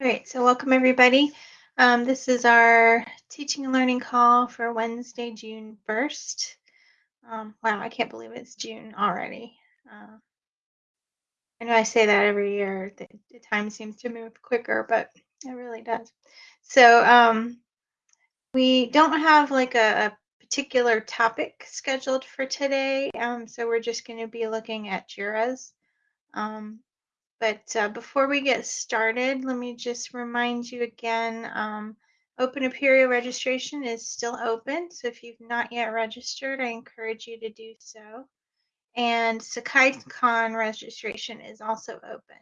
All right, so welcome everybody. Um, this is our teaching and learning call for Wednesday, June 1st. Um, wow, I can't believe it's June already. Uh, I know I say that every year. The, the, time seems to move quicker, but it really does. So um, we don't have like a, a, particular topic scheduled for today. Um, so we're just going to be looking at JIRAs. Um, but uh, before we get started, let me just remind you again, um, Open Apereo registration is still open. So if you've not yet registered, I encourage you to do so. And SakaiCon registration is also open.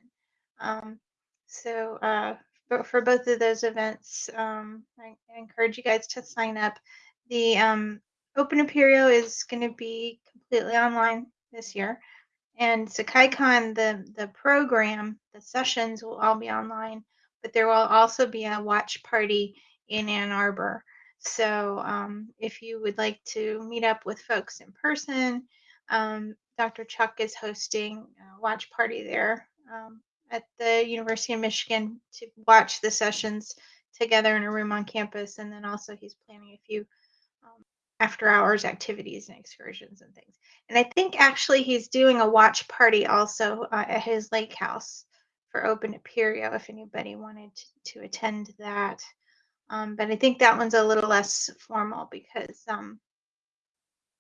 Um, so uh, for, for, both of those events, um, I, I, encourage you guys to sign up. The um, Open Apereo is going to be completely online this year. And SakaiCon, the, the program, the sessions will all be online, but there will also be a watch party in Ann Arbor. So um, if you would like to meet up with folks in person, um, Dr. Chuck is hosting a watch party there um, at the University of Michigan to watch the sessions together in a room on campus. And then also he's planning a few um, after hours activities and excursions and things. And I think actually he's doing a watch party also uh, at his lake house for Open Apereo if anybody wanted to, to attend that. Um, but I think that one's a little less formal because um,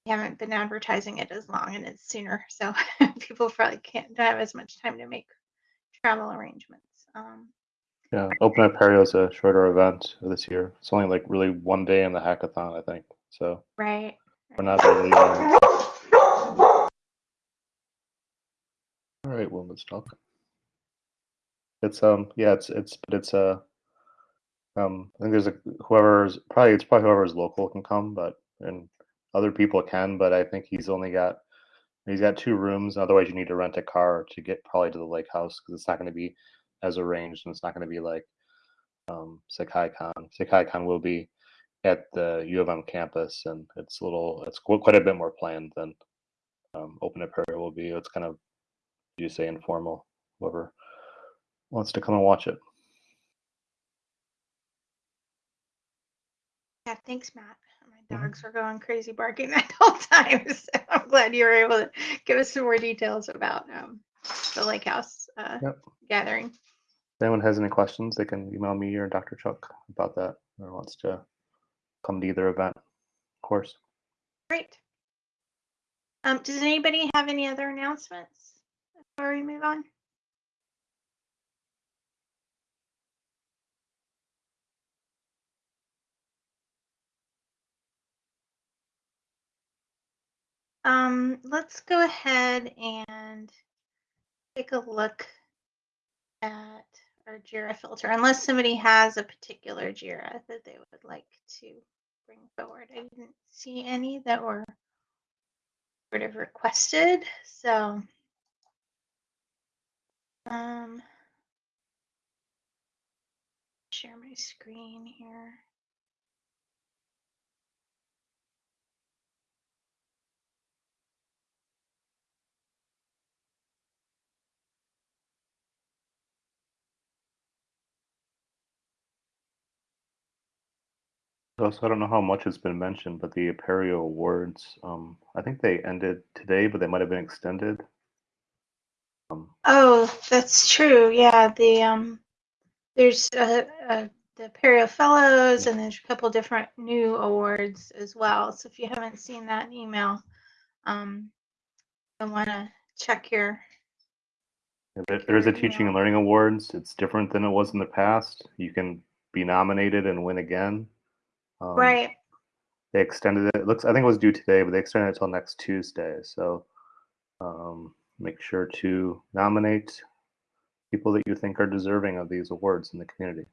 we haven't been advertising it as long and it's sooner. So people probably can't don't have as much time to make travel arrangements. Um, yeah, Open Apereo is a shorter event this year. It's only like really one day in the hackathon, I think. So right. We're not really. Uh... All right, well, let's talk. It's um yeah it's it's but it's uh um I think there's a whoever's probably it's probably whoever's local can come but and other people can but I think he's only got he's got two rooms otherwise you need to rent a car to get probably to the lake house because it's not going to be as arranged and it's not going to be like um SakaiCon. SakaiCon will be at the U of M campus, and it's a little, it's quite a bit more planned than um, Open Apereo will be. It's kind of, you say, informal. Whoever wants to come and watch it. Yeah, thanks, Matt. My mm-hmm. dogs were going crazy barking that whole time, so I'm glad you were able to give us some more details about um, the Lake House uh, yep. gathering. If anyone has any questions, they can email me or Dr. Chuck about that, or wants to come to either event, of course. Great. Um, does anybody have any other announcements before we move on? Um, let's go ahead and take a look at our JIRA filter, unless somebody has a particular JIRA that they would like to bring forward. I didn't see any that were sort of requested. So um, share my screen here. Also, I don't know how much has been mentioned, but the Apereo Awards, um, I think they ended today, but they might have been extended. Um, oh, that's true. Yeah, the um, there's uh, uh, the Apereo Fellows, and there's a couple different new awards as well. So if you haven't seen that email, um, I want to check your. there is a Teaching and Learning Awards. It's different than it was in the past. You can be nominated and win again. Um, right. They extended it. it. Looks, I think it was due today, but they extended it till next Tuesday. So um, make sure to nominate people that you think are deserving of these awards in the community.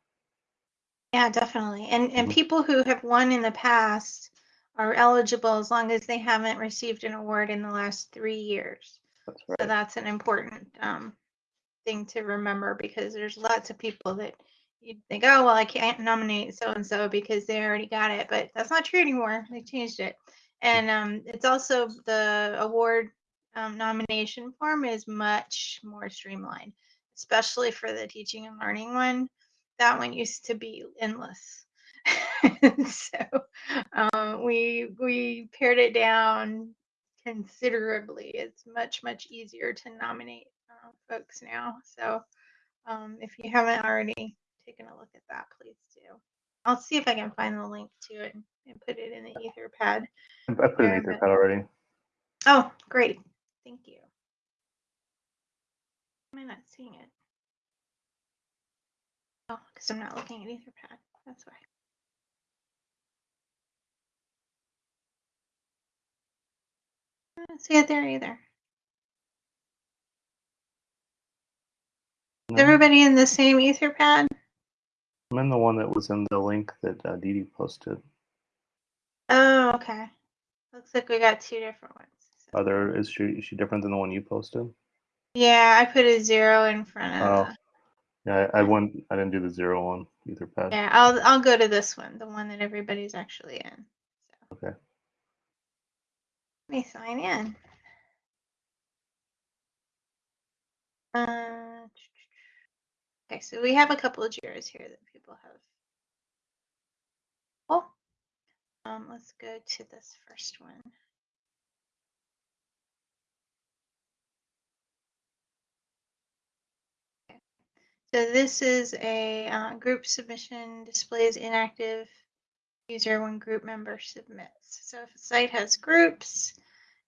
Yeah, definitely. And and mm-hmm. people who have won in the past are eligible as long as they haven't received an award in the last three years. That's right. So that's an important um, thing to remember because there's lots of people that you'd think, oh, well, I can't nominate so and so because they already got it, but that's not true anymore. They changed it. And um, it's also the award um, nomination form is much more streamlined, especially for the teaching and learning one. that one used to be endless. so um, we we pared it down considerably. It's much much easier to nominate uh, folks now. So um, if you haven't already taken a look at that, please do. I'll see if I can find the link to it and put it in the Etherpad. I put it in but- Etherpad already. Oh, great. Thank you. Am I not seeing it? Oh, because I'm not looking at Etherpad. That's why. I don't see it there either. Is everybody in the same Etherpad? I'm in the one that was in the link that uh, Dee Dee posted. Oh, okay. Looks like we got two different ones. So- Are there is she is she different than the one you posted? Yeah, I put a zero in front of. Oh. Yeah, I, I went. I didn't do the zero one Etherpad. Yeah, I'll I'll go to this one, the one that everybody's actually in. So. Okay. Let me sign in. Uh, okay, so we have a couple of JIRAs here that people have. Oh, um, let's go to this first one. Okay. So this is a uh, group submission displays inactive user when group member submits. So if a site has groups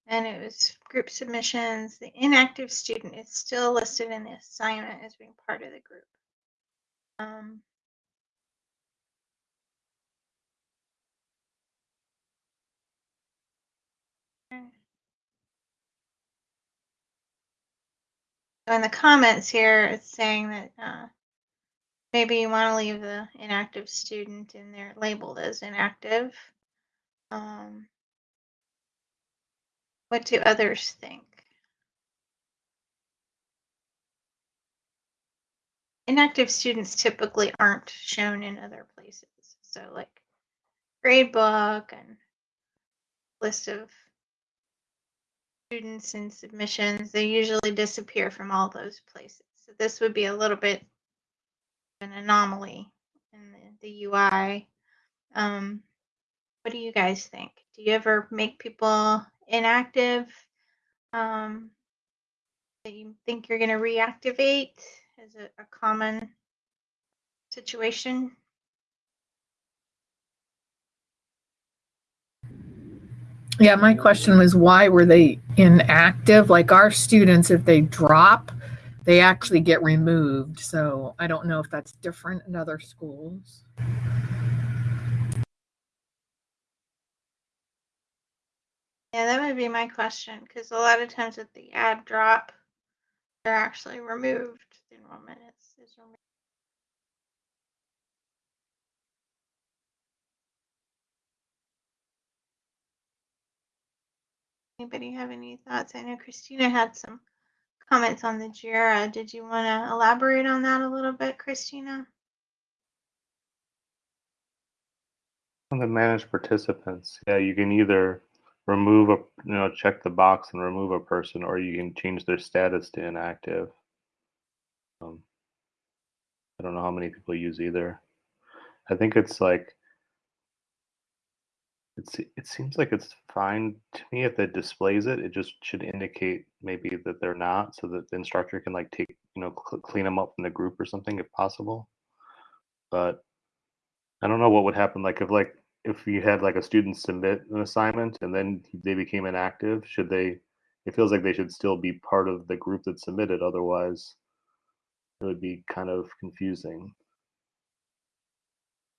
and it was group submissions, the inactive student is still listed in the assignment as being part of the group. Um. So in the comments here, it's saying that uh, maybe you want to leave the inactive student in there labeled as inactive. Um, what do others think? Inactive students typically aren't shown in other places. So like grade book and list of students and submissions, they usually disappear from all those places. So this would be a little bit of an anomaly in the, the UI. Um, what do you guys think? Do you ever make people inactive um, that you think you're going to reactivate? Is it a common situation? Yeah, my question was why were they inactive? Like our students, if they drop, they actually get removed. So I don't know if that's different in other schools. Yeah, that would be my question because a lot of times with the ad drop, they're actually removed. The enrollment is, is removed. Anybody have any thoughts? I know Christina had some comments on the JIRA. Did you want to elaborate on that a little bit, Christina? On the managed participants, yeah, you can either remove a you know check the box and remove a person, or you can change their status to inactive. Um, I don't know how many people use either. I think it's like it's it seems like it's fine to me if it displays it. It just should indicate maybe that they're not, so that the instructor can like take you know cl- clean them up from the group or something if possible. But I don't know what would happen like if like if you had like a student submit an assignment and then they became inactive, should they it feels like they should still be part of the group that submitted otherwise it would be kind of confusing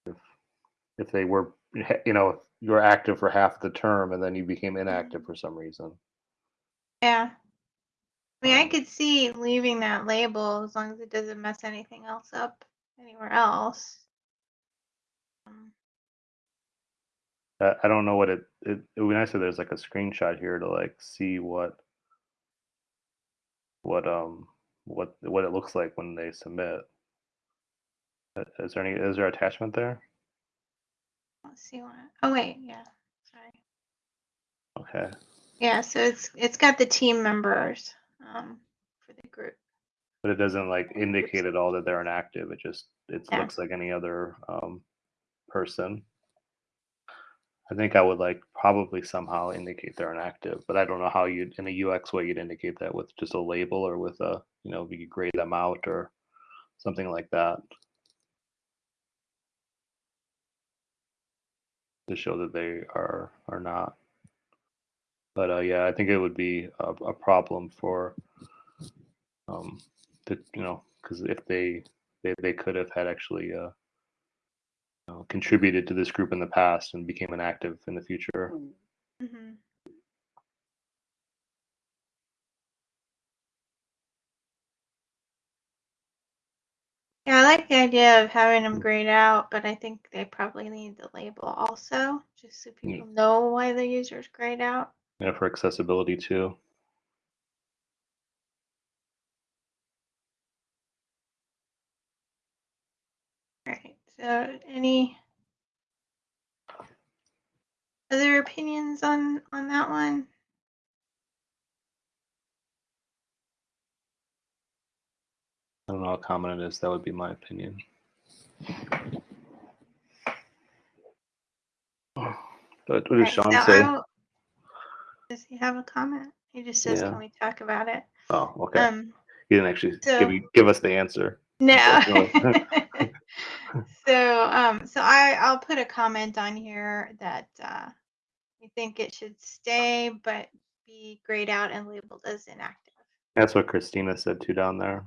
if if they were you know if you were active for half the term and then you became inactive for some reason. Yeah. I mean, I Um, could see leaving that label as long as it doesn't mess anything else up anywhere else. Um, I I don't know what it, it it would be nice if there's like a screenshot here to like see what what um what what it looks like when they submit. Uh, Is there any is there attachment there? let's see what. Oh wait, yeah. Sorry. Okay. Yeah, so it's it's got the team members um, for the group. but it doesn't like indicate at all that they're inactive. It just it Yeah. looks like any other um, person. I think I would like probably somehow indicate they're inactive, but I don't know how you'd in a UX way you'd indicate that with just a label or with a you know you could grade them out or something like that to show that they are are not. But uh, yeah, I think it would be a, a problem for um, that you know because if they, they they could have had actually uh, know, contributed to this group in the past and became an active in the future. Mm-hmm. mm-hmm. Yeah, I like the idea of having them mm. grayed out, but I think they probably need the label also, just so people know why the user's grayed out. Yeah, for accessibility too. Right. So, any other opinions on on that one? I don't know how common it is. That would be my opinion. But what does Right, Sean so say? I'll- Does he have a comment? He just says, Yeah. "Can we talk about it?" Oh, okay. Um, he didn't actually so- give give us the answer. No. So um so I I'll put a comment on here that uh we think it should stay but be grayed out and labeled as inactive. That's what Christina said too down there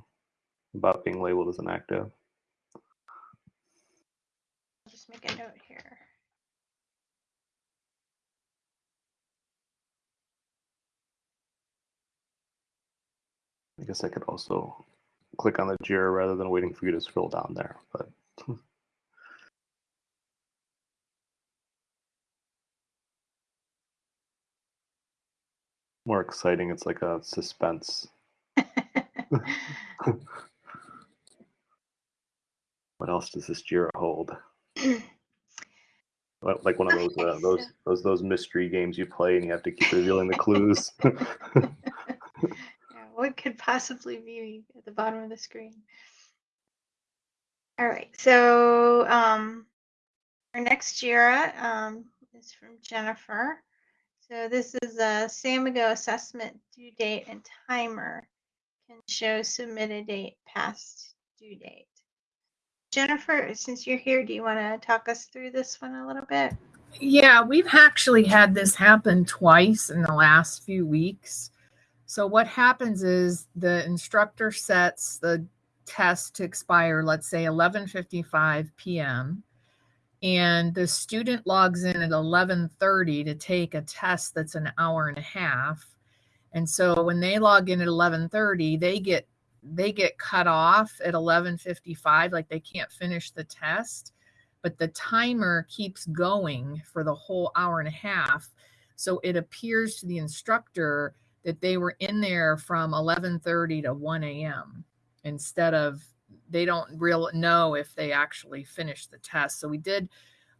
about being labeled as inactive. I'll just make a note here. I guess I could also click on the Jira rather than waiting for you to scroll down there. But more exciting, it's like a suspense. What else does this Jira hold? Like one of those uh, those those those mystery games you play and you have to keep revealing the clues. Yeah, what could possibly be at the bottom of the screen? All right, so um, our next JIRA um, is from Jennifer. So this is a Samigo assessment due date and timer can show submitted date past due date. Jennifer, since you're here, do you want to talk us through this one a little bit? Yeah, we've actually had this happen twice in the last few weeks. So what happens is the instructor sets the test to expire, let's say 11:55 p.m. and the student logs in at 11:30 to take a test that's an hour and a half. And so when they log in at 11:30, they get they get cut off at 11:55 like they can't finish the test but the timer keeps going for the whole hour and a half. So it appears to the instructor that they were in there from 11:30 to 1 a.m. instead of they don't real know if they actually finished the test. So we did.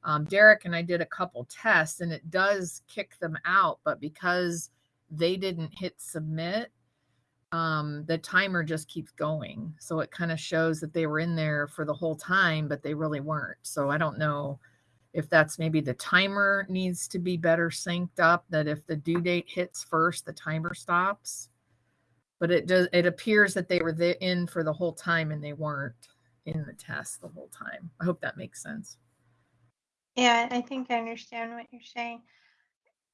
Um, Derek and I did a couple tests, and it does kick them out, but because they didn't hit submit, um, the timer just keeps going. So it kind of shows that they were in there for the whole time, but they really weren't. So I don't know if that's maybe the timer needs to be better synced up, that if the due date hits first, the timer stops. But it does, it appears that they were in for the whole time and they weren't in the test the whole time. I hope that makes sense. Yeah, I think I understand what you're saying.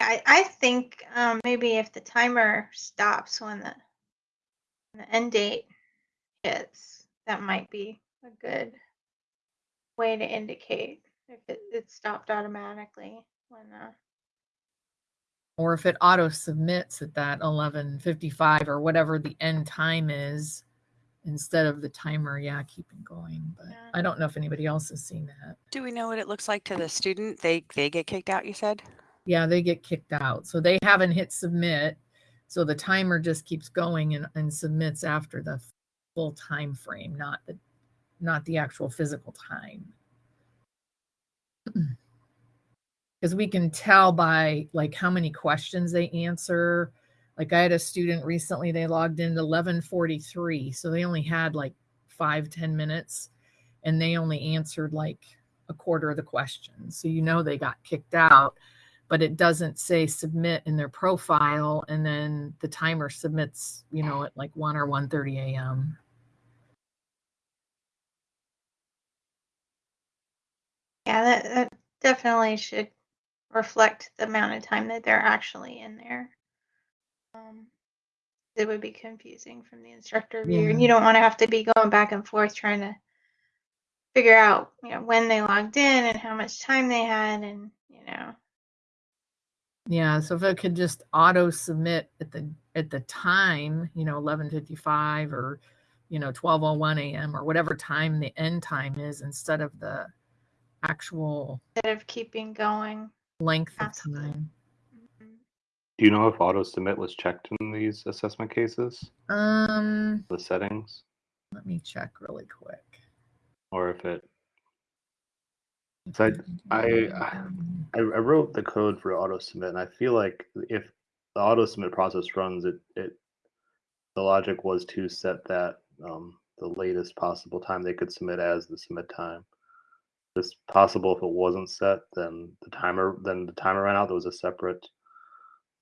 I, I think um, maybe if the timer stops when the, when the end date hits, that might be a good way to indicate if it, it stopped automatically when uh, Or if it auto submits at that 11:55 or whatever the end time is instead of the timer, yeah, keeping going. But. I don't know if anybody else has seen that. Do we know what it looks like to the student? They they get kicked out, you said? yeah they get kicked out so they haven't hit submit so the timer just keeps going and, and submits after the full time frame not the not the actual physical time because we can tell by like how many questions they answer Like I had a student recently, they logged in at 1143. So they only had like five ten minutes and they only answered like a quarter of the questions. So you know they got kicked out, but it doesn't say submit in their profile. And then the timer submits, you know, at like 1 or 1.30 a.m. Yeah, that, that definitely should reflect the amount of time that they're actually in there. Um, it would be confusing from the instructor view, and you don't want to have to be going back and forth trying to figure out, you know, when they logged in and how much time they had, and you know, Yeah, so if it could just auto submit at the at the time, you know, eleven fifty five or you know, twelve oh one AM or whatever time the end time is instead of the actual instead of keeping going. Length of time. Mhm. Do you know if auto submit was checked in these assessment cases, Um the settings, let me check really quick. or if it? So I, I, I I wrote the code for auto submit, and I feel like if the auto submit process runs, it it the logic was to set that um, the latest possible time they could submit as the submit time. It's possible if it wasn't set, then the timer then the timer ran out. There was a separate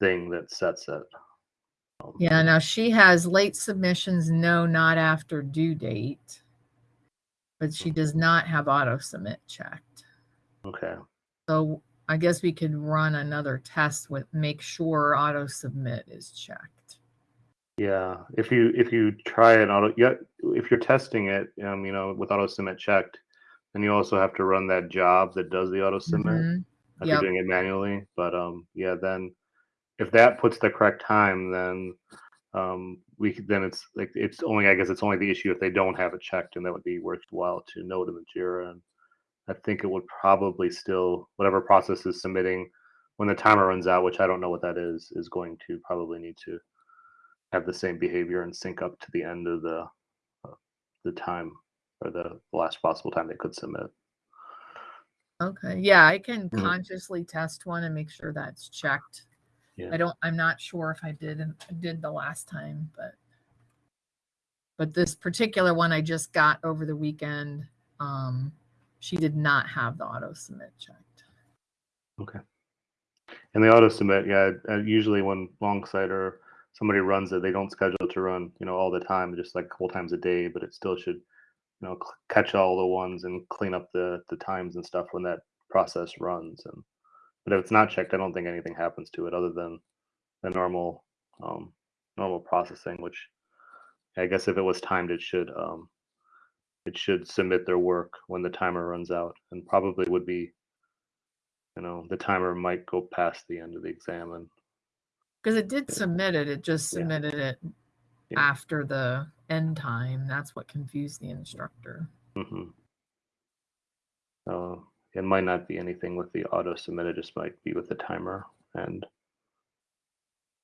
thing that sets it. Um, Yeah, now she has late submissions, no, not after due date. But she does not have auto submit checked. Okay. So I guess we could run another test with make sure auto submit is checked. Yeah, if you if you try it auto, yeah, if you're testing it, um, you know, with auto submit checked, then you also have to run that job that does the auto submit. Mhm. if Yep. you're doing it manually. But um, yeah, then if that puts the correct time, then um, we could, then it's like it's only I guess it's only the issue if they don't have it checked, and that would be worthwhile to note in the Jira. And I think it would probably still whatever process is submitting when the timer runs out, which I don't know what that is, is going to probably need to have the same behavior and sync up to the end of the uh, the time or the last possible time they could submit. Okay, yeah, I can Mhm. consciously test one and make sure that's checked. Yeah. I don't, I'm not sure if I did, did the last time, but. But this particular one I just got over the weekend, um, she did not have the auto submit checked. Okay. And the auto submit, yeah, uh, usually when Longsight or somebody runs it, they don't schedule it to run, you know, all the time, just like a couple times a day, but it still should, you know, catch all the ones and clean up the the times and stuff when that process runs. And but if it's not checked, I don't think anything happens to it other than the normal um, normal processing. Which I guess if it was timed, it should um, it should submit their work when the timer runs out, and probably would be you know the timer might go past the end of the exam and Because it did submit it, it just Yeah. submitted it Yeah. after the end time. That's what confused the instructor. hmm so it might not be anything with the auto submit it just might be with the timer and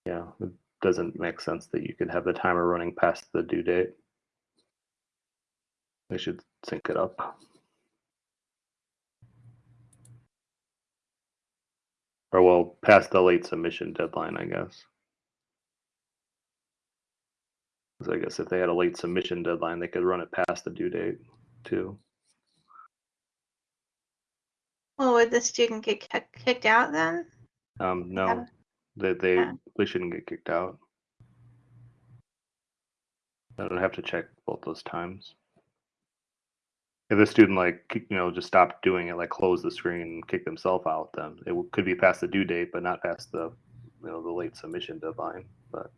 yeah it doesn't make sense that you could have the timer running past the due date they should sync it up or well past the late submission deadline i guess 'Cause I guess if they had a late submission deadline, they could run it past the due date too. Well, would the student get kicked out then? Um, no, Yeah. they they Yeah. they shouldn't get kicked out. I don't have to check both those times. If the student like you know just stopped doing it, like close the screen and kick themselves out, then it could be past the due date, but not past the you know the late submission deadline. But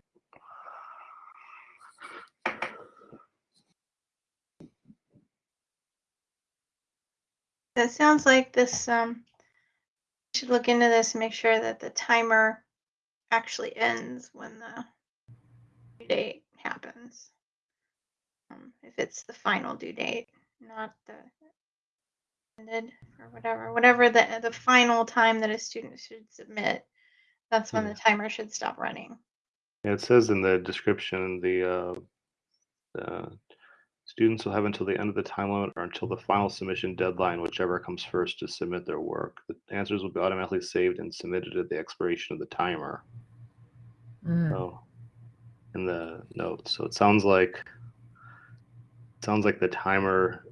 It sounds like this, um, should look into this and make sure that the timer actually ends when the due date happens. Um, if it's the final due date, not the ended or whatever, whatever the, the final time that a student should submit, that's when the timer should stop running. Yeah, it says in the description the uh, the students will have until the end of the time limit or until the final submission deadline, whichever comes first, to submit their work. The answers will be automatically saved and submitted at the expiration of the timer. Mm. So in the notes. So it sounds like it sounds like the timer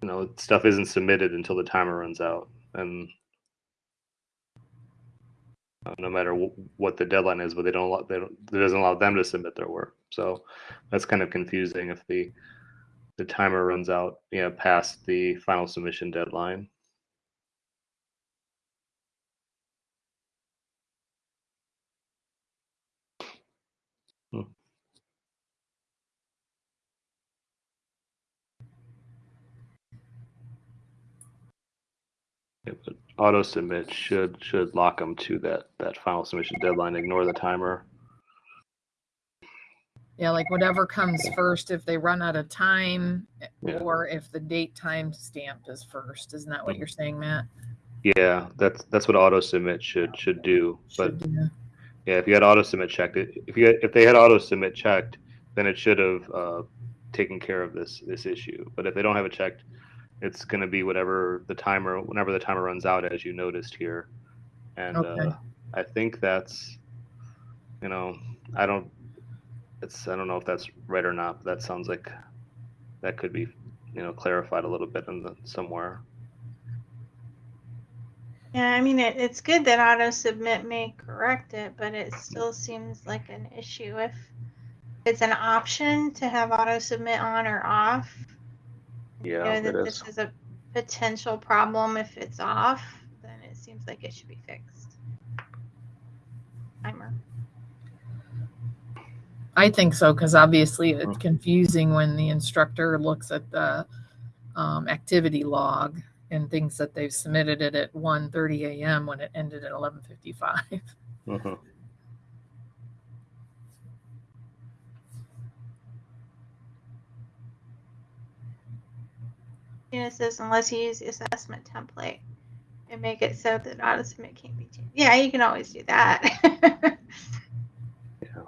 you know, stuff isn't submitted until the timer runs out. And uh, no matter w- what the deadline is, but they don't they don't, it doesn't allow them to submit their work. So that's kind of confusing if the the timer runs out, you know, past the final submission deadline. Hmm. Yeah, but auto submit should should lock them to that that final submission deadline. Ignore the timer. Yeah, like whatever comes first, if they run out of time, Yeah. or if the date time stamp is first. Isn't that what you're saying, Matt? Yeah, that's that's what auto submit should should do. But Should do. Yeah, if you had auto submit checked, if you had, if they had auto submit checked, then it should have uh, taken care of this this issue. But if they don't have it checked, it's going to be whatever the timer whenever the timer runs out, as you noticed here. And Okay. uh, I think that's, you know, I don't, it's I don't know if that's right or not. But that sounds like that could be, you know, clarified a little bit in the somewhere. Yeah, I mean, it, it's good that auto submit may correct it, but it still seems like an issue if it's an option to have auto submit on or off. You Yeah, know it that is. this is a potential problem if it's off, then it seems like it should be fixed. Timer. I think so because obviously it's Mhm. confusing when the instructor looks at the um, activity log and thinks that they've submitted it at 1:30 a.m. when it ended at 11:55. hmm You know, it says unless you use the assessment template and make it so that auto submit can't be changed. Yeah, you can always do that. Yeah.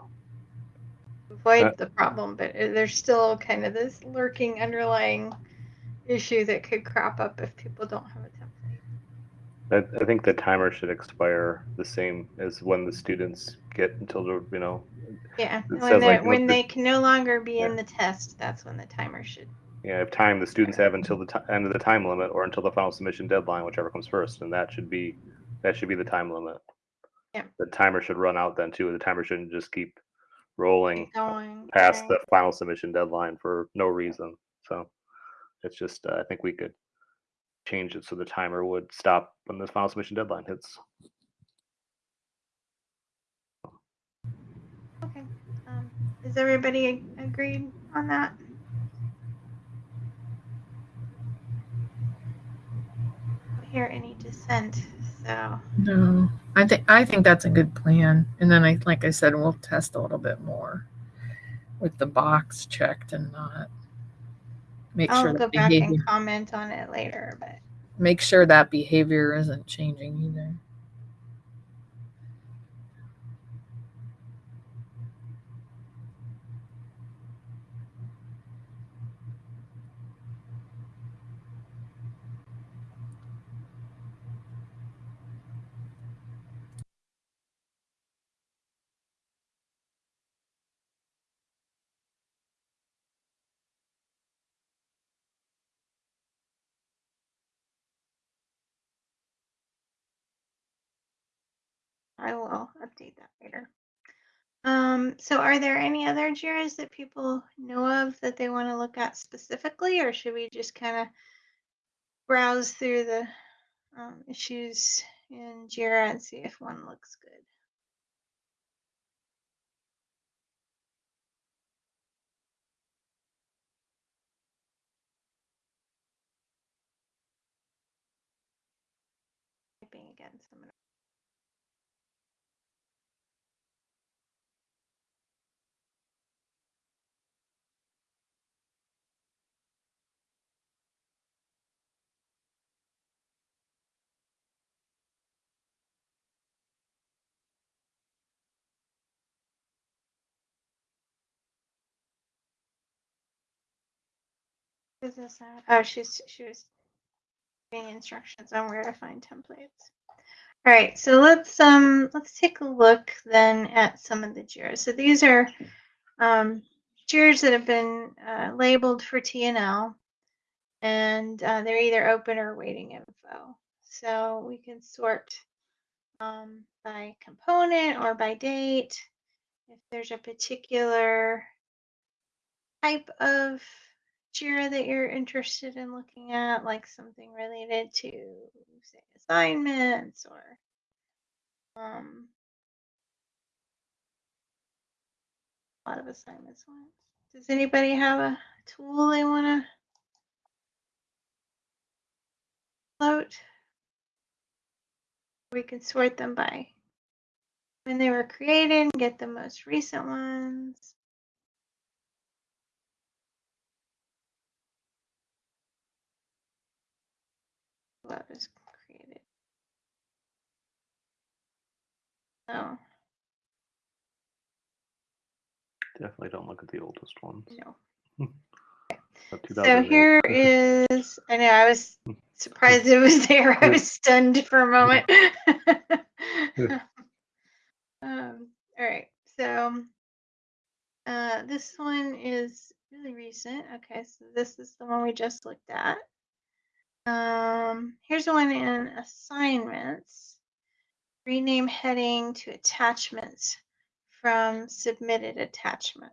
Avoid the problem, but uh, there's still kind of this lurking underlying issue that could crop up if people don't have a template. I, I think the timer should expire the same as when the students get until the you know Yeah, when like, when the- they can no longer be in the test, that's when the timer should. Yeah if time the students have until the end of the time limit or until the final submission deadline, whichever comes first, and that should be that should be the time limit. Yeah. The timer should run out then too. The timer shouldn't just keep rolling Keep going. past right. the final submission deadline for no reason. So it's just uh, I think we could change it so the timer would stop when the final submission deadline hits. Okay. Um, is everybody agreed on that? I don't hear any dissent, so No, I think I think that's a good plan. And then I, like I said, we'll test a little bit more with the box checked and not make I'll sure go back behavior, and comment on it later. But make sure that behavior isn't changing either. I will update that later. Um, so are there any other JIRAs that people know of that they want to look at specifically, or should we just kind of browse through the um, issues in JIRA and see if one looks good? Typing again, so I'm gonna Is this? Oh, she's she was giving instructions on where to find templates. All right, so let's um let's take a look then at some of the JIRAs. So these are um, JIRAs that have been uh, labeled for TNL, and uh, they're either open or waiting info. So we can sort um, by component or by date. If there's a particular type of JIRA that you're interested in looking at, like something related to, say, assignments or um, a lot of assignments. Does anybody have a tool they want to float? We can sort them by when they were created and get the most recent ones. Was created? Oh, Definitely don't look at the oldest ones. no. So here is, I know I was surprised it was there. I was stunned for a moment. um, all right, so uh, this one is really recent. Okay, so this is the one we just looked at. Um, here's one in assignments. Rename heading to attachments from submitted attachment.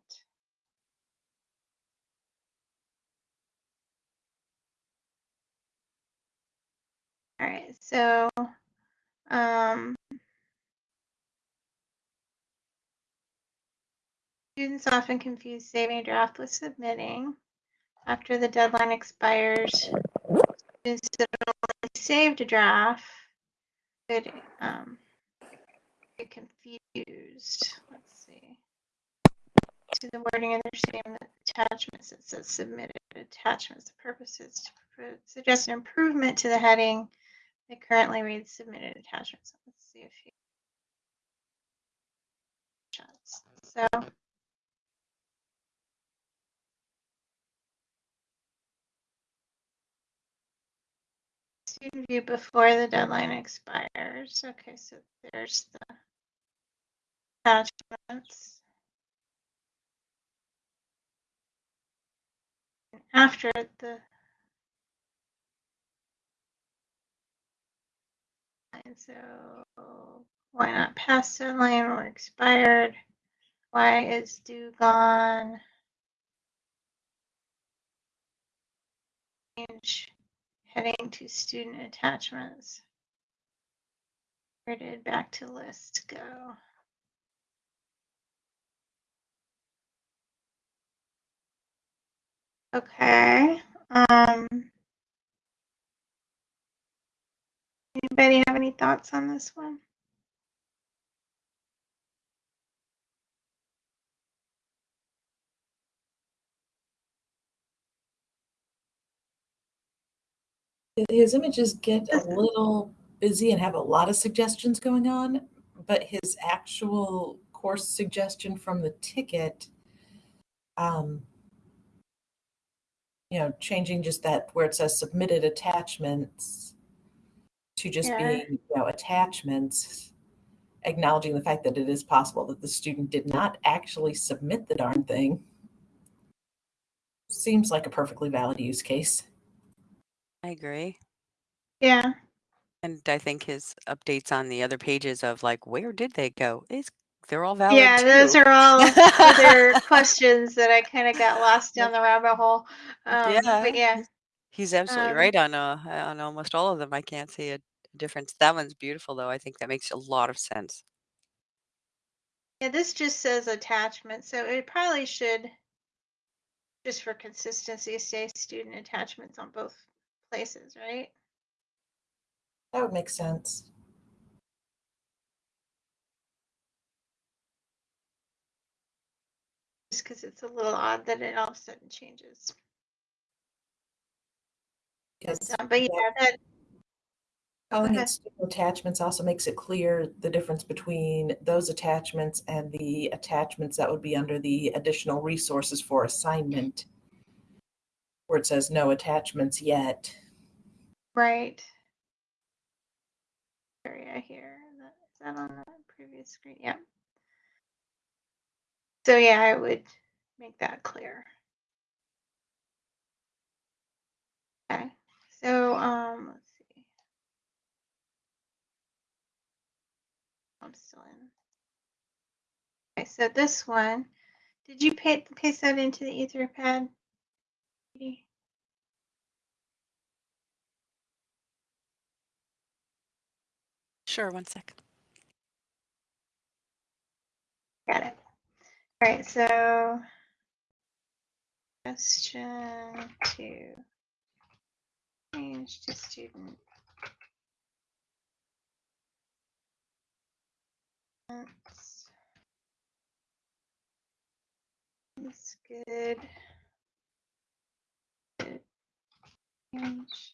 All right, so um, students often confuse saving draft with submitting. After the deadline expires, that only saved a draft could um, get confused. Let's see. To the wording of their statement attachments, it says submitted attachments. The purpose is to suggest an improvement to the heading it currently reads submitted attachments. Let's see if. Shots. So. View before the deadline expires. Okay, so there's the attachments. And After the And so why not past deadline or expired? Why is due gone? Change heading to student attachments. Where did back to list go? Okay. Um, Anybody have any thoughts on this one? His images get a little busy and have a lot of suggestions going on, but his actual course suggestion from the ticket, um, you know, changing just that where it says submitted attachments to just Yeah. being, you know, attachments, acknowledging the fact that it is possible that the student did not actually submit the darn thing. Seems like a perfectly valid use case. I agree. Yeah, And I think his updates on the other pages of like, where did they go? Is they're all valid. yeah, those are all other questions that I kind of got lost down the rabbit hole. Um, but yeah, He's absolutely Um, right on uh, on almost all of them. I can't see a difference. That one's beautiful though. I think that makes a lot of sense. yeah, this just says attachment, so it probably should, just for consistency, say student attachments on both places, right? That would make sense. Just because it's a little odd that it all of a sudden changes. Because Um, but yeah, that Calling Okay. it student attachments also makes it clear the difference between those attachments and the attachments that would be under the additional resources for assignment. Where it says no attachments yet. right. Area here. Is that, on the previous screen? Yeah. So yeah, I would make that clear. Okay. So um, let's see. I'm still in. Okay, so this one, did you paste that into the Etherpad? Sure, one sec. Got it. All right, so question two. Change to student. That's. Good. Change.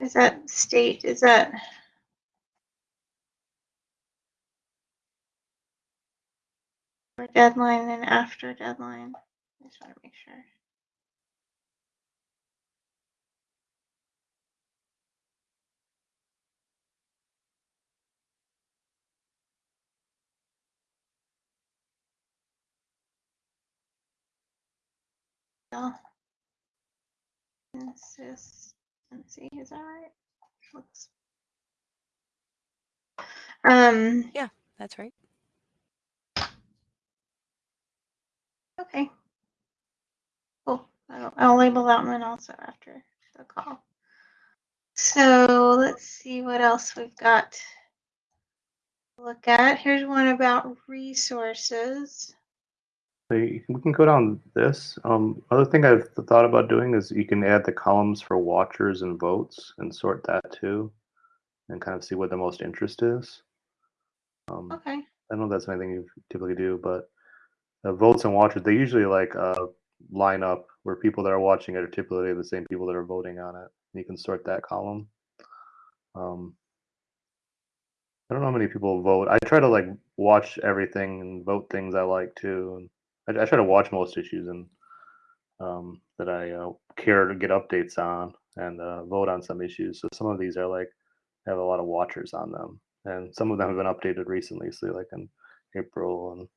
Is that state, is that? For deadline and after deadline? I just want to make sure. No. Consistency, is that right? Looks. Um, Yeah, That's right. okay. Cool. I'll, I'll label that one also after the call. So let's see what else we've got. to Look at, here's one about resources. So you can, we can go down this. Um, other thing I've thought about doing is you can add the columns for watchers and votes and sort that too, and kind of see what the most interest is. Um, Okay, I don't know if that's anything you typically do, but uh, votes and watchers they usually like uh, line up where people that are watching it are typically the same people that are voting on it. You can sort that column. Um, I don't know how many people vote. I try to like watch everything and vote things I like too. And I, I try to watch most issues and um, that I uh, care to get updates on and uh, vote on some issues. So some of these are like have a lot of watchers on them, and some of them have been updated recently. So like in April and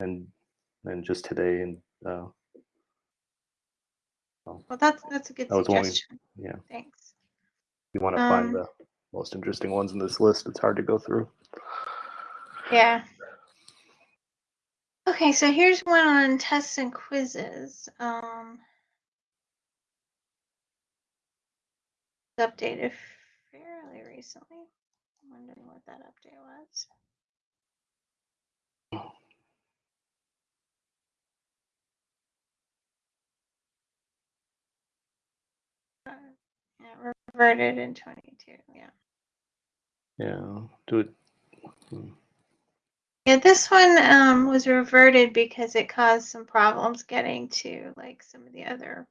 and and just today and uh, well, that's, that's a good That suggestion. yeah. Thanks. you want to Um, find the most interesting ones in this list. It's hard to go through. Yeah. Okay, so here's one on tests and quizzes. Um, it's updated fairly recently. I'm wondering what that update was. Uh, Yeah, reverted in 22. Yeah. Yeah, do it. Yeah, this one um, was reverted because it caused some problems getting to like some of the other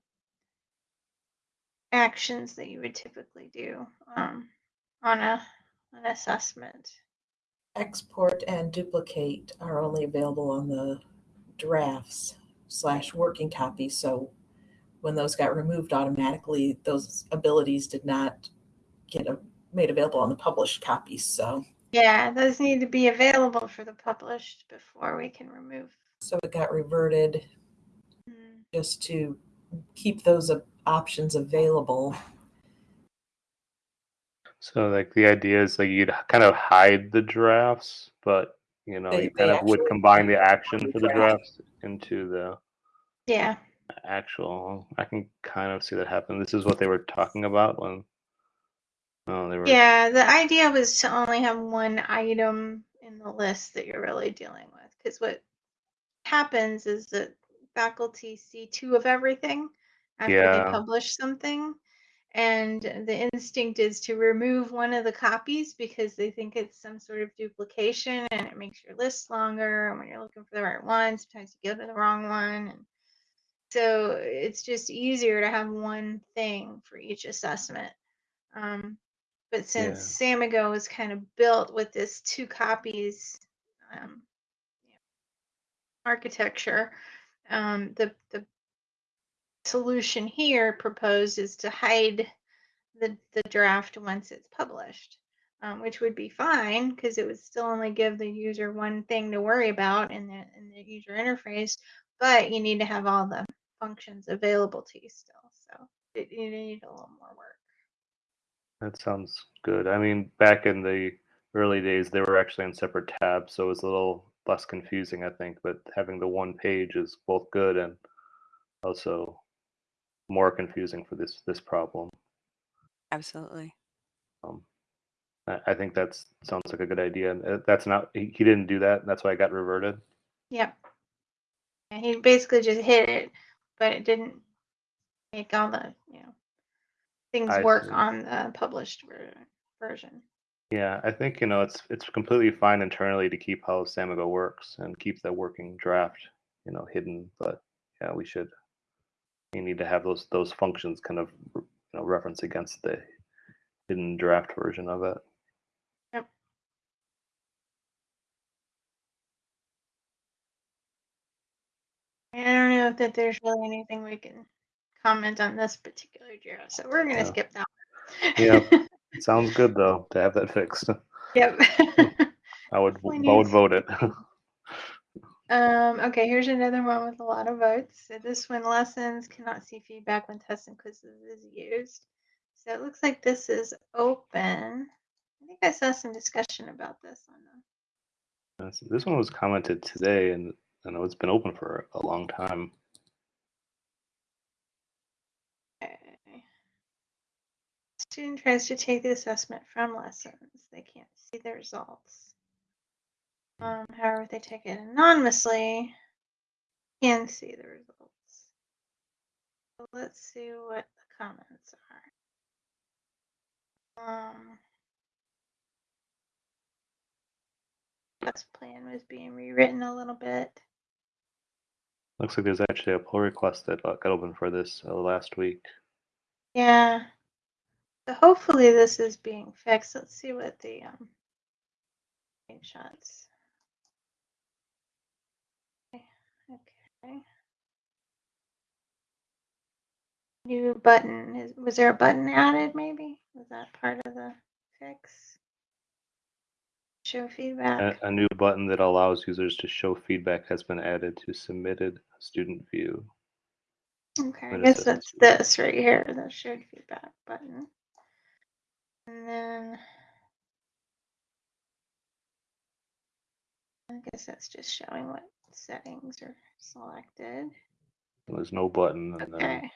actions that you would typically do um, on a an assessment. Export and duplicate are only available on the drafts slash working copy. So when those got removed automatically, those abilities did not get a, made available on the published copies. So Yeah, those need to be available for the published before we can remove. so it got reverted Mm, just to keep those options available. So like the idea is like you'd kind of hide the drafts, but you know They- you kind of would combine the action for the drafts into the Yeah, actual. I can kind of see that happen. This is what they were talking about when. Oh, they were. yeah. The idea was to only have one item in the list that you're really dealing with, because what happens is that faculty see two of everything after Yeah. they publish something. And the instinct is to remove one of the copies because they think it's some sort of duplication and it makes your list longer. And when you're looking for the right one, sometimes you go to the wrong one. And so it's just easier to have one thing for each assessment. Um, but since Samigo was kind of built with this two copies um, architecture, um, the the solution here proposed is to hide the, the draft once it's published, um, which would be fine because it would still only give the user one thing to worry about in the, in the user interface, but you need to have all the functions available to you still. So it, you need a little more work. That sounds good. I mean, back in the early days, they were actually in separate tabs, so it was a little less confusing, I think. But having the one page is both good and also more confusing for this this problem. Absolutely. Um, I, I think that sounds like a good idea. Uh, that's not he, he didn't do that. That's why I got reverted. Yep. And he basically just hit it, but it didn't make all the, you know, things I work see. on the published ver- version. Yeah, I think you know it's it's completely fine internally to keep how Samigo works and keep the working draft, you know, hidden. But yeah, we should. You need to have those those functions kind of you know reference against the hidden draft version of it. I don't know that there's really anything we can comment on this particular Jira, so we're gonna Yeah. skip that. one. Yeah. Sounds good though to have that fixed. Yep. I would I would vote it. Um, okay, here's another one with a lot of votes. So this one, lessons cannot see feedback when tests and quizzes is used. So it looks like this is open. I think I saw some discussion about this on the This- this one was commented today, and I know it's been open for a long time. Okay. Student tries to take the assessment from lessons. They can't see the results. Um, however, if they take it anonymously, can see the results. So let's see what the comments are. Um, test plan was being rewritten a little bit. Looks like there's actually a pull request that got open for this uh, last week. Yeah. So hopefully this is being fixed. Let's see what the um screenshots. Okay. okay. New button. Is was there a button added maybe? Was that part of the fix? Show feedback. A, a new button that allows users to show feedback has been added to submitted student view. Okay, I guess that's this right here, the shared feedback button. And then I guess that's just showing what settings are selected. There's no button. And then, Okay.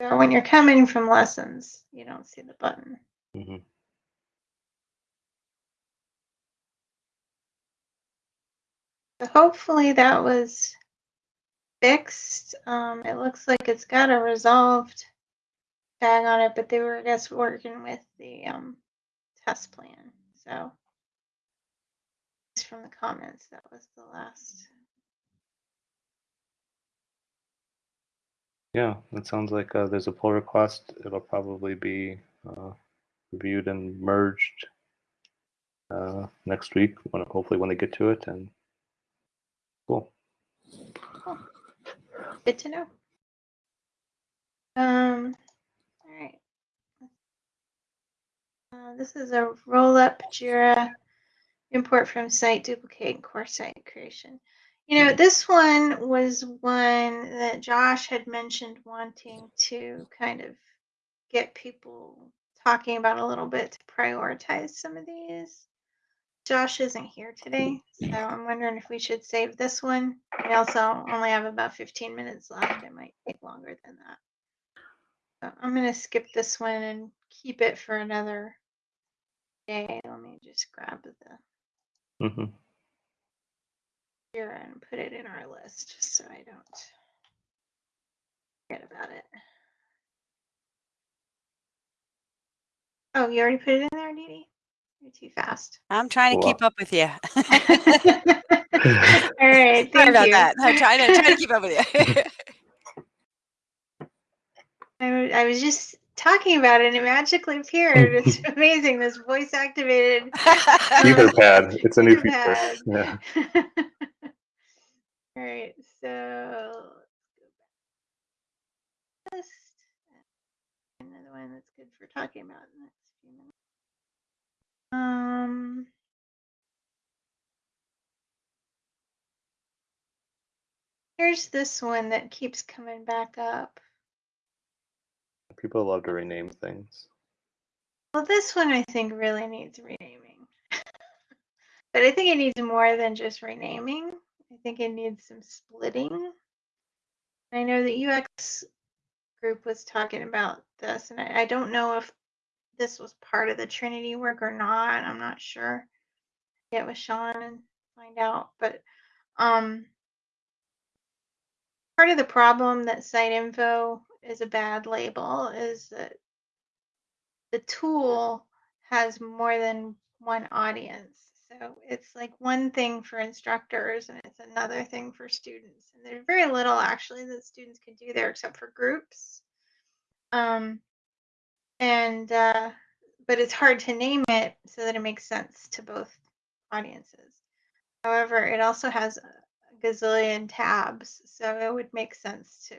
So when you're coming from lessons, you don't see the button. Mhm. So hopefully that was fixed. Um, it looks like it's got a resolved tag on it, but they were, I guess, working with the um, test plan. So from the comments. That was the last. Yeah, it sounds like uh, there's a pull request. It'll probably be uh, reviewed and merged uh, next week, when, hopefully when they get to it. And cool. Good to know. Um, all right. Uh, this is a roll up Jira import from site, duplicate, and core site creation. You know, this one was one that Josh had mentioned wanting to kind of get people talking about a little bit to prioritize some of these. Josh isn't here today, so I'm wondering if we should save this one. We also only have about 15 minutes left. It might take longer than that. So I'm going to skip this one and keep it for another day. Let me just grab the mm-hmm. Jira and put it in our list just so I don't forget about it. Oh, you already put it in there, Dee Dee? You're too fast. I'm trying to keep up with you. All right, Sorry about you. that. I'm trying to trying to keep up with you. I I was just talking about it and it magically appeared. It's amazing. This voice activated. Fever pad. It's a new Fever feature. Yeah. All right, so list. Another one that's good for talking about in the next few minutes. Um, here's this one that keeps coming back up. People love to rename things. Well, this one I think really needs renaming. but I think it needs more than just renaming. I think it needs some splitting. I know the UX group was talking about this, and I, I don't know if this was part of the Trinity work or not. I'm not sure. Get with Sean and find out. But um, part of the problem that site info is a bad label is that the tool has more than one audience. So it's like one thing for instructors and it's another thing for students. And there's very little actually that students can do there except for groups. Um, and uh, but it's hard to name it so that it makes sense to both audiences. However, it also has a gazillion tabs, so it would make sense to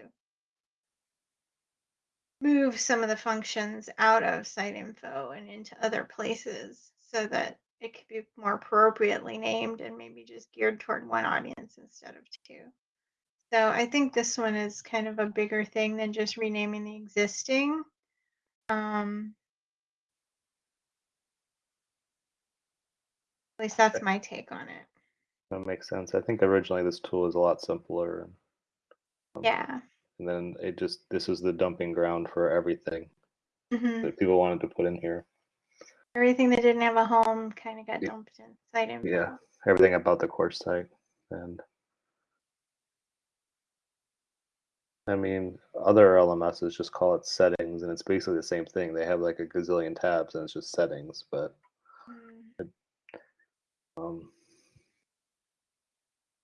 move some of the functions out of site info and into other places so that it could be more appropriately named and maybe just geared toward one audience instead of two. So I think this one is kind of a bigger thing than just renaming the existing. Um, at least that's my take on it. That makes sense. I think originally this tool was a lot simpler, and, um, Yeah. And then it just this was the dumping ground for everything hmm that people wanted to put in here. Everything that didn't have a home kind of got Yeah. dumped in site. Yeah, everything about the course site, and I mean, other LMSs just call it settings, and it's basically the same thing. They have like a gazillion tabs, and it's just settings. But Mm. um,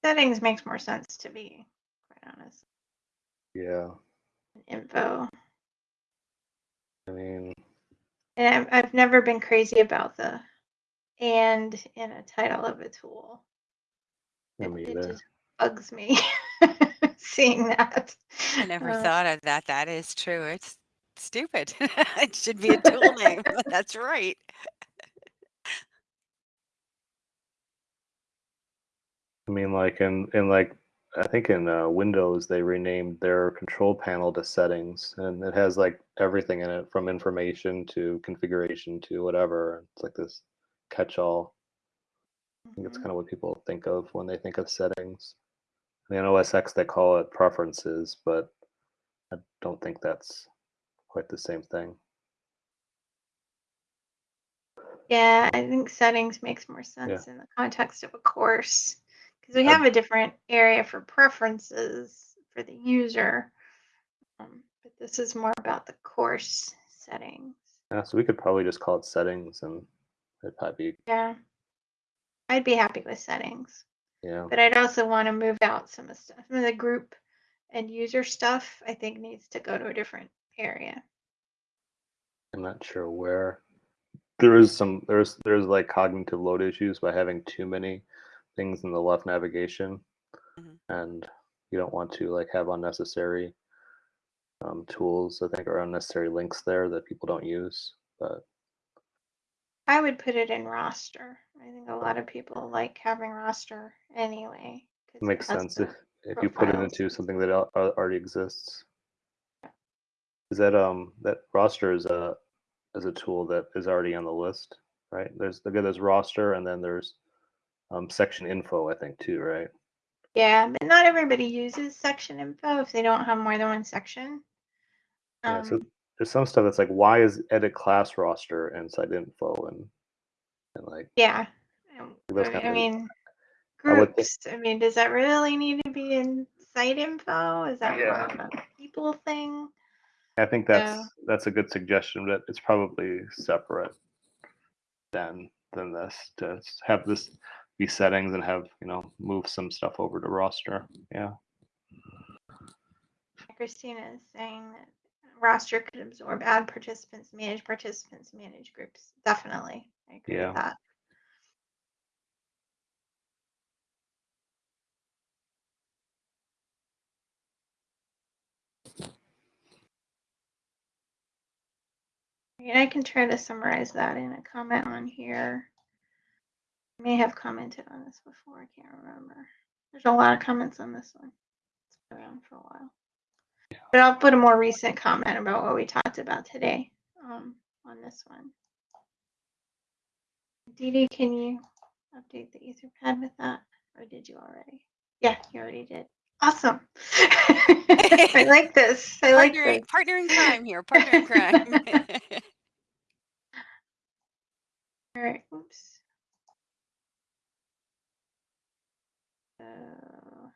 Settings makes more sense to be quite honest. Yeah, Info. I mean, And I've, I've never been crazy about the and in a title of a tool. I It, mean, it just bugs me seeing that. I never Uh, thought of that. That is true. It's stupid. it should be a tool name. That's right. I mean, like in in like I think in uh, Windows they renamed their control panel to settings, and it has like everything in it from information to configuration to whatever. It's like this catch-all. I think it's mhm. kind of what people think of when they think of settings. And in OS X they call it preferences, but I don't think that's quite the same thing. Yeah, I think settings makes more sense in the context of a course because we have a different area for preferences for the user. Um, but this is more about the course settings. Yeah, so we could probably just call it settings, and it'd probably be Yeah. I'd be happy with settings, yeah. but I'd also want to move out some of stuff. Some of the group and user stuff I think needs to go to a different area. I'm not sure where. There is some there's there's like cognitive load issues by having too many things in the left navigation, mm-hmm. and you don't want to like have unnecessary um, tools. I think or unnecessary links there that people don't use. But I would put it in roster. I think a lot of people like having roster anyway makes sense if if you put it into something that al- al- already exists. Is that um that roster is a is a tool that is already on the list, right? There's again there's roster and then there's um, section info I think too, right? Yeah, but not everybody uses section info if they don't have more than one section. Yeah, so Um, there's some stuff that's like, why is edit class roster inside info and and like yeah. Um, Those I, kind I of- mean, I groups. I mean, does that really need to be in site info? Is that more of a people thing? I think that's Yeah. that's a good suggestion, but it's probably separate than than this to have this settings and have you know move some stuff over to roster. Yeah, Christina is saying that roster could absorb add participants, manage participants, manage groups. Definitely. I agree Yeah. with that. And I can try to summarize that in a comment on here. I may have commented on this before, I can't remember. There's a lot of comments on this one. It's been around for a while. But I'll put a more recent comment about what we talked about today um, on this one. Dee Dee, can you update the Etherpad with that? Or did you already? Yeah, you already did. Awesome. I like this. I like partner, this. partner in crime here. Partner in crime. All right. Oops. Uh,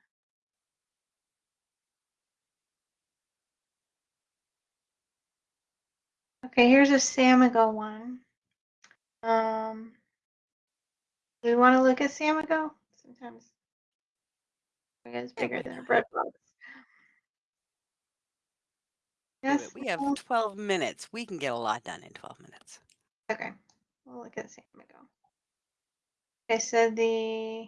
okay, here's a Samigo one. Um, do we want to look at Samigo? Sometimes it's bigger than a bread box. Yes. we have 12 minutes. We can get a lot done in 12 minutes. Okay, we'll look at Samigo. Okay, so the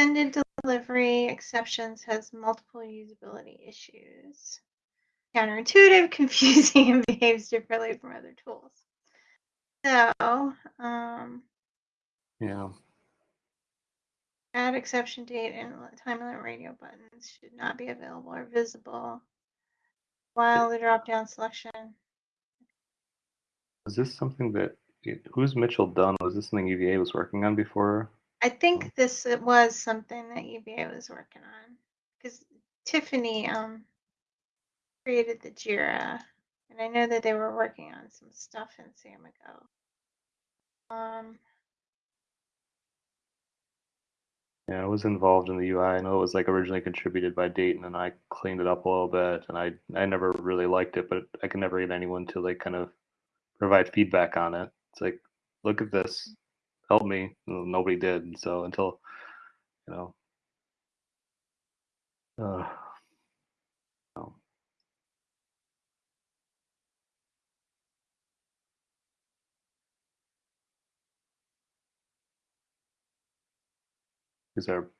extended delivery exceptions has multiple usability issues. Counterintuitive, confusing, and behaves differently from other tools. So, um, Yeah. add exception date and time limit radio buttons should not be available or visible while the drop down selection. Is this something that who's Mitchell Dunn? Was this something UVA was working on before? I think this it was something that UVA was working on because Tiffany um created the Jira, and I know that they were working on some stuff in Samigo. Um, Yeah, I was involved in the UI. I know it was like originally contributed by Dayton, and I cleaned it up a little bit. And I I never really liked it, but I can never get anyone to like kind of provide feedback on it. It's like, look at this, help me. Nobody did. So until, you know, uh. These are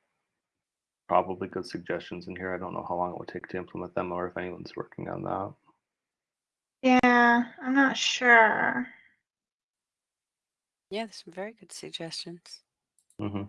probably good suggestions in here. I don't know how long it would take to implement them or if anyone's working on that. yeah, I'm not sure. Yeah, there's some very good suggestions. hmm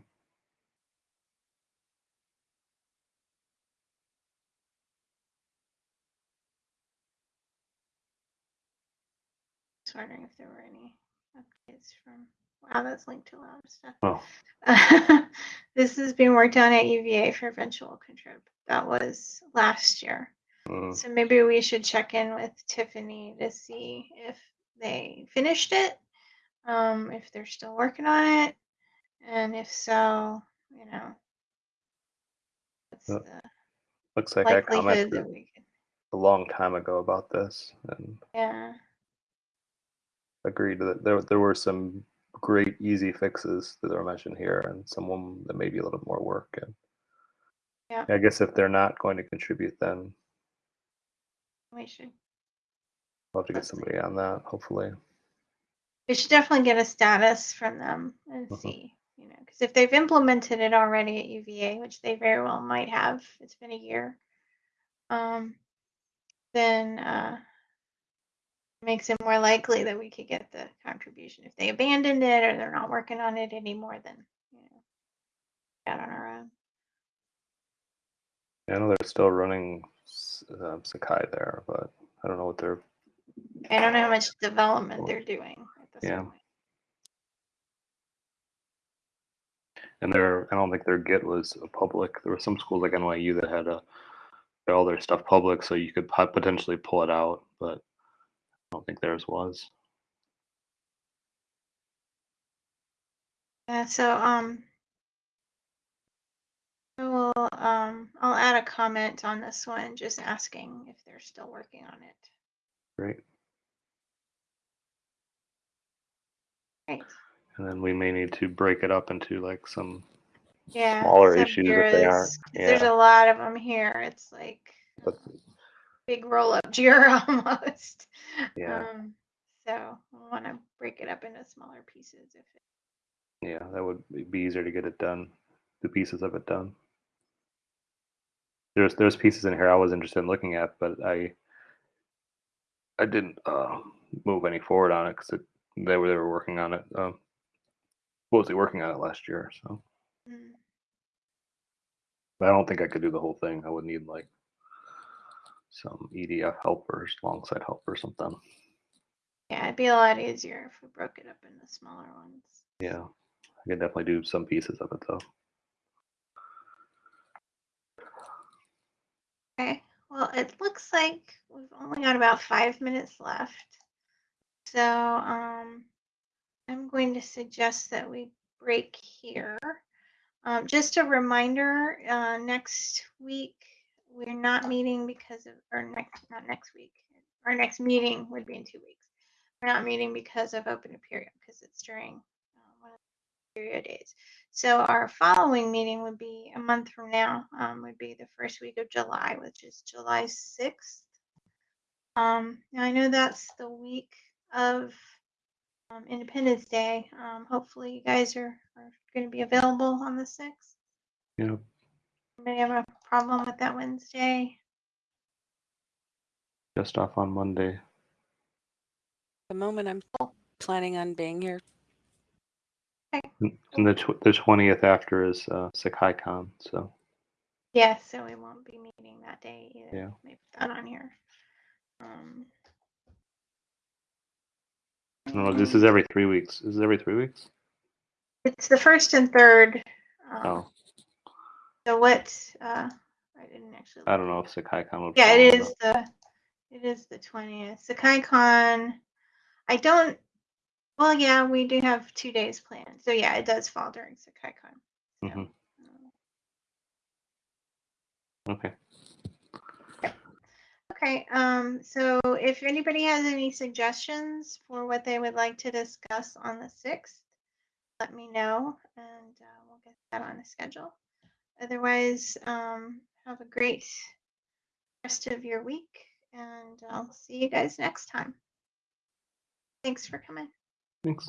Just wondering if there were any updates from. Wow, that's linked to a lot of stuff. Oh, this is being worked on at UVA for eventual contrib. That was last year. mm, So maybe we should check in with Tiffany to see if they finished it, um, if they're still working on it, and if so, you know, what's the looks like I commented that we could, a long time ago about this and yeah, agreed that there there were some great easy fixes that were mentioned here and some that may be a little bit more work and Yeah. I guess if they're not going to contribute then we should, we'll have to get somebody on that hopefully. We should definitely get a status from them and Mhm. see, you know, because if they've implemented it already at UVA, which they very well might have, it's been a year, um, then uh, makes it more likely that we could get the contribution. If they abandoned it or they're not working on it anymore, then you know, out on our own. I know they're still running uh, Sakai there, but I don't know what they're I don't know how much development they're doing Yeah. and their I don't think their Git was a public. There were some schools like NYU that had a had all their stuff public, so you could potentially pull it out, but I don't think theirs was. Yeah, so um, I will um, I'll add a comment on this one, just asking if they're still working on it. Great. Great. And then we may need to break it up into like some Yeah. smaller issues if they aren't. 'cause There's a lot of them here. It's like But big roll up Jira almost. Yeah. Um, so I want to break it up into smaller pieces if it, yeah, that would be- easier to get it done, the pieces of it done. There's there's pieces in here I was interested in looking at, but I I didn't uh, move any forward on it because they were they were working on it. Um, supposedly working on it last year, so Mm, I don't think I could do the whole thing. I would need like some EDF helpers, alongside help or something. Yeah, it'd be a lot easier if we broke it up into smaller ones. Yeah, I could definitely do some pieces of it though. Okay, well, it looks like we've only got about five minutes left. So, um, I'm going to suggest that we break here. Um, just a reminder, uh, next week, we're not meeting because of, or next, not next week. Our next meeting would be in two weeks. We're not meeting because of Open Apereo, because it's during uh, one of the Apereo days. So our following meeting would be a month from now, um, would be the first week of July, which is July 6th. Um, now I know that's the week of um, Independence Day. Um, hopefully you guys are, are going to be available on the 6th. Yeah, Anybody have a problem with that Wednesday? just off on Monday. The moment I'm planning on being here. And and the tw- the twentieth after is uh, SakaiCon, so Yeah, so we won't be meeting that day either. Yeah. Maybe me put that on here. Um, I. This is every three weeks. Is every three weeks. It's the first and third. Um, Oh, So what, uh, I didn't actually. I don't know if SakaiCon would. Yeah, it is it is the, it is the twentieth. SakaiCon, I don't, well, yeah, we do have two days planned. So yeah, it does fall during SakaiCon. So, Mhm. um, Okay. Okay, um, so if anybody has any suggestions for what they would like to discuss on the sixth, let me know and uh, we'll get that on the schedule. Otherwise, um, have a great rest of your week and I'll see you guys next time. Thanks for coming. Thanks.